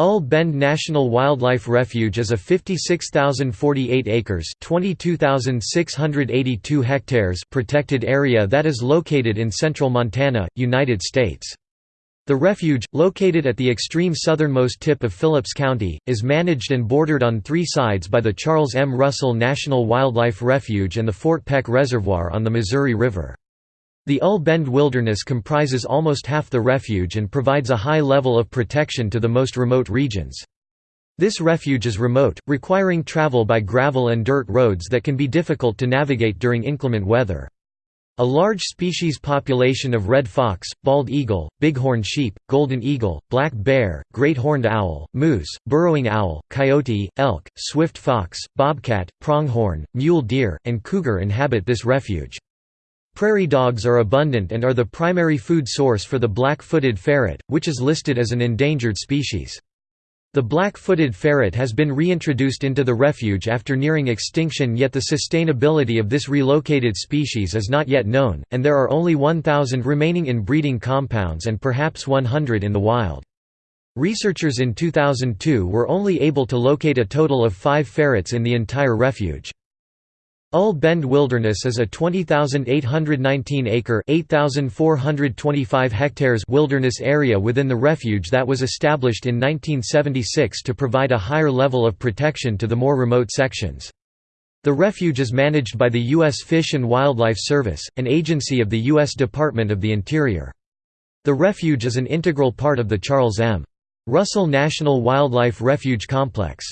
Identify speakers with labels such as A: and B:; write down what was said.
A: UL Bend National Wildlife Refuge is a 56,048 acres (22,682 hectares) protected area that is located in central Montana, United States. The refuge, located at the extreme southernmost tip of Phillips County, is managed and bordered on three sides by the Charles M. Russell National Wildlife Refuge and the Fort Peck Reservoir on the Missouri River. The UL Bend Wilderness comprises almost half the refuge and provides a high level of protection to the most remote regions. This refuge is remote, requiring travel by gravel and dirt roads that can be difficult to navigate during inclement weather. A large species population of red fox, bald eagle, bighorn sheep, golden eagle, black bear, great horned owl, moose, burrowing owl, coyote, elk, swift fox, bobcat, pronghorn, mule deer, and cougar inhabit this refuge. Prairie dogs are abundant and are the primary food source for the black-footed ferret, which is listed as an endangered species. The black-footed ferret has been reintroduced into the refuge after nearing extinction yet the sustainability of this relocated species is not yet known, and there are only 1,000 remaining in breeding compounds and perhaps 100 in the wild. Researchers in 2002 were only able to locate a total of five ferrets in the entire refuge. UL Bend Wilderness is a 20,819-acre (8,425 hectares) wilderness area within the refuge that was established in 1976 to provide a higher level of protection to the more remote sections. The refuge is managed by the U.S. Fish and Wildlife Service, an agency of the U.S. Department of the Interior. The refuge is an integral part of the Charles M. Russell National Wildlife Refuge Complex.